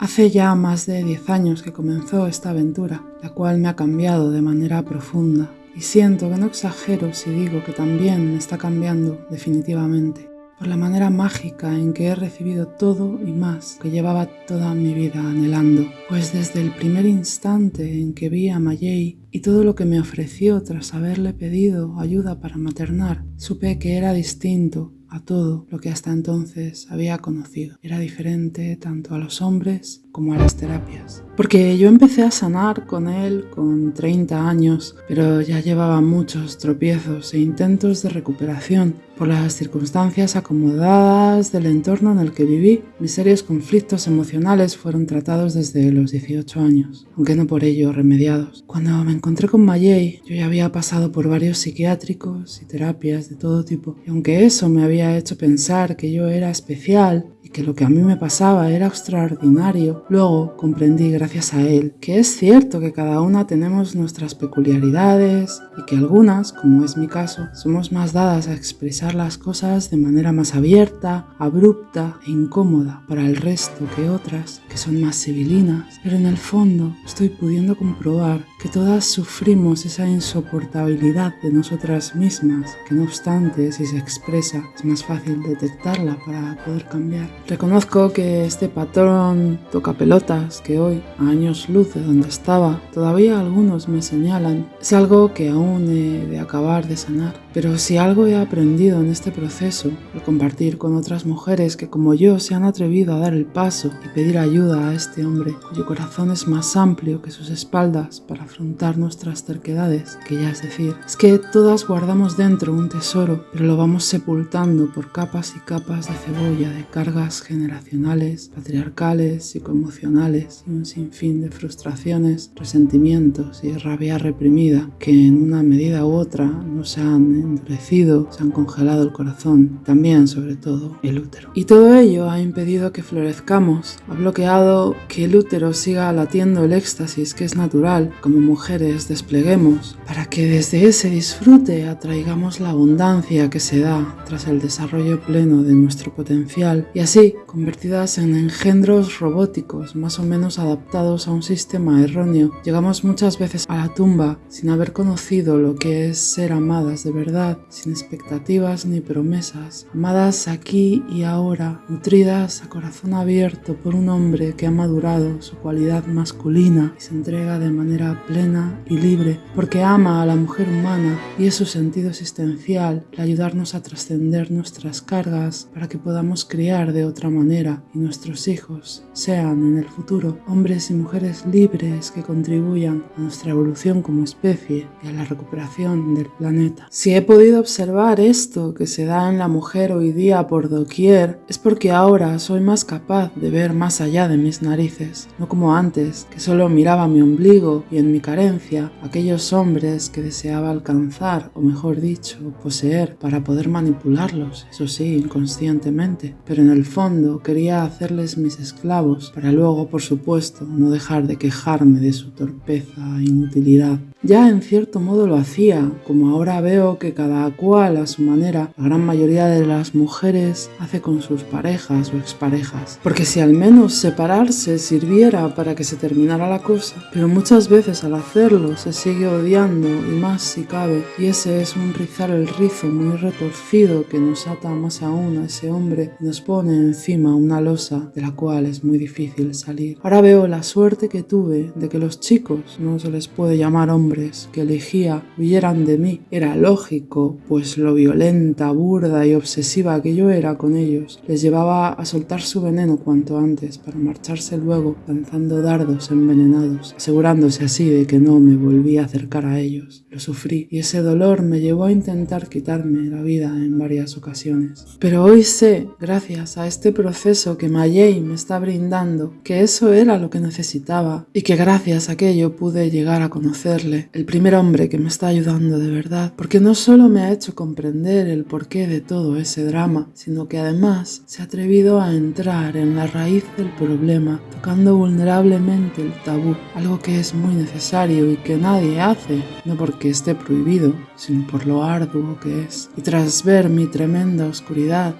Hace ya más de 10 años que comenzó esta aventura, la cual me ha cambiado de manera profunda. Y siento que no exagero si digo que también está cambiando definitivamente por la manera mágica en que he recibido todo y más que llevaba toda mi vida anhelando. Pues desde el primer instante en que vi a Mayei y todo lo que me ofreció tras haberle pedido ayuda para maternar, supe que era distinto a todo lo que hasta entonces había conocido. Era diferente tanto a los hombres como a las terapias. Porque yo empecé a sanar con él con 30 años, pero ya llevaba muchos tropiezos e intentos de recuperación por las circunstancias acomodadas del entorno en el que viví. Mis serios conflictos emocionales fueron tratados desde los 18 años, aunque no por ello remediados. Cuando me encontré con Mayei, yo ya había pasado por varios psiquiátricos y terapias de todo tipo, y aunque eso me había hecho pensar que yo era especial que lo que a mí me pasaba era extraordinario, luego comprendí gracias a él que es cierto que cada una tenemos nuestras peculiaridades y que algunas, como es mi caso, somos más dadas a expresar las cosas de manera más abierta, abrupta e incómoda para el resto que otras, que son más civilinas, pero en el fondo estoy pudiendo comprobar que todas sufrimos esa insoportabilidad de nosotras mismas, que no obstante si se expresa es más fácil detectarla para poder cambiar. Reconozco que este patrón toca pelotas que hoy, a años luz de donde estaba, todavía algunos me señalan, es algo que aún he de acabar de sanar. Pero si algo he aprendido en este proceso, al compartir con otras mujeres que como yo se han atrevido a dar el paso y pedir ayuda a este hombre, cuyo corazón es más amplio que sus espaldas para afrontar nuestras terquedades, que ya es decir, es que todas guardamos dentro un tesoro, pero lo vamos sepultando por capas y capas de cebolla, de cargas generacionales, patriarcales, psicoemocionales y un sinfín de frustraciones, resentimientos y rabia reprimida que en una medida u otra nos han endurecido, se han congelado el corazón, también sobre todo el útero. Y todo ello ha impedido que florezcamos, ha bloqueado que el útero siga latiendo el éxtasis que es natural, como mujeres despleguemos, para que desde ese disfrute atraigamos la abundancia que se da tras el desarrollo pleno de nuestro potencial y así convertidas en engendros robóticos más o menos adaptados a un sistema erróneo, llegamos muchas veces a la tumba sin haber conocido lo que es ser amadas de verdad sin expectativas ni promesas, amadas aquí y ahora, nutridas a corazón abierto por un hombre que ha madurado su cualidad masculina y se entrega de manera plena y libre, porque ama a la mujer humana y es su sentido existencial el ayudarnos a trascender nuestras cargas para que podamos criar de otra manera y nuestros hijos sean en el futuro hombres y mujeres libres que contribuyan a nuestra evolución como especie y a la recuperación del planeta. Si he podido observar esto que se da en la mujer hoy día por doquier, es porque ahora soy más capaz de ver más allá de mis narices, no como antes, que solo miraba mi ombligo y en mi carencia aquellos hombres que deseaba alcanzar, o mejor dicho, poseer, para poder manipularlos, eso sí, inconscientemente, pero en el fondo quería hacerles mis esclavos, para luego, por supuesto, no dejar de quejarme de su torpeza e inutilidad. Ya en cierto modo lo hacía, como ahora veo que cada cual a su manera, la gran mayoría de las mujeres hace con sus parejas o exparejas. Porque si al menos separarse sirviera para que se terminara la cosa, pero muchas veces al hacerlo se sigue odiando y más si cabe, y ese es un rizar el rizo muy retorcido que nos ata más aún a ese hombre y nos pone encima una losa de la cual es muy difícil salir. Ahora veo la suerte que tuve de que los chicos, no se les puede llamar hombres, que elegía huyeran de mí. Era lógico, pues lo violenta, burda y obsesiva que yo era con ellos les llevaba a soltar su veneno cuanto antes para marcharse luego lanzando dardos envenenados, asegurándose así de que no me volví a acercar a ellos. Lo sufrí y ese dolor me llevó a intentar quitarme la vida en varias ocasiones. Pero hoy sé, gracias a este proceso que Mayei me está brindando, que eso era lo que necesitaba y que gracias a aquello pude llegar a conocerle el primer hombre que me está ayudando de verdad, porque no solo me ha hecho comprender el porqué de todo ese drama, sino que además se ha atrevido a entrar en la raíz del problema, tocando vulnerablemente el tabú, algo que es muy necesario y que nadie hace, no porque esté prohibido, sino por lo arduo que es. Y tras ver mi tremenda oscuridad,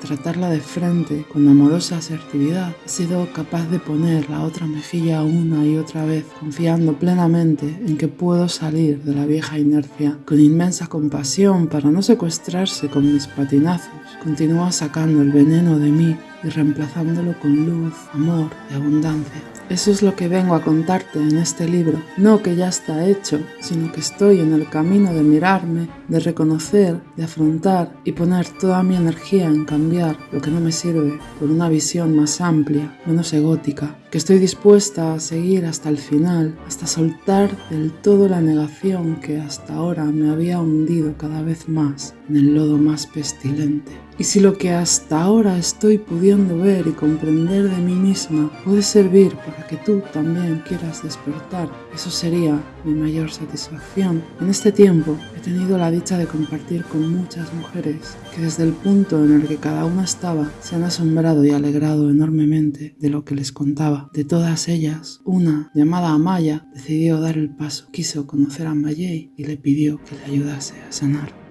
tratarla de frente con amorosa asertividad, he sido capaz de poner la otra mejilla una y otra vez, confiando plenamente en que puedo salir de la vieja inercia. Con inmensa compasión para no secuestrarse con mis patinazos, continúa sacando el veneno de mí y reemplazándolo con luz, amor y abundancia. Eso es lo que vengo a contarte en este libro. No que ya está hecho, sino que estoy en el camino de mirarme, de reconocer, de afrontar y poner toda mi energía en cambiar lo que no me sirve por una visión más amplia, menos egótica, que estoy dispuesta a seguir hasta el final, hasta soltar del todo la negación que hasta ahora me había hundido cada vez más en el lodo más pestilente. Y si lo que hasta ahora estoy pudiendo ver y comprender de mí misma puede servir que tú también quieras despertar, eso sería mi mayor satisfacción. En este tiempo he tenido la dicha de compartir con muchas mujeres que desde el punto en el que cada una estaba se han asombrado y alegrado enormemente de lo que les contaba. De todas ellas, una llamada Amaya decidió dar el paso, quiso conocer a Mayei y le pidió que le ayudase a sanar.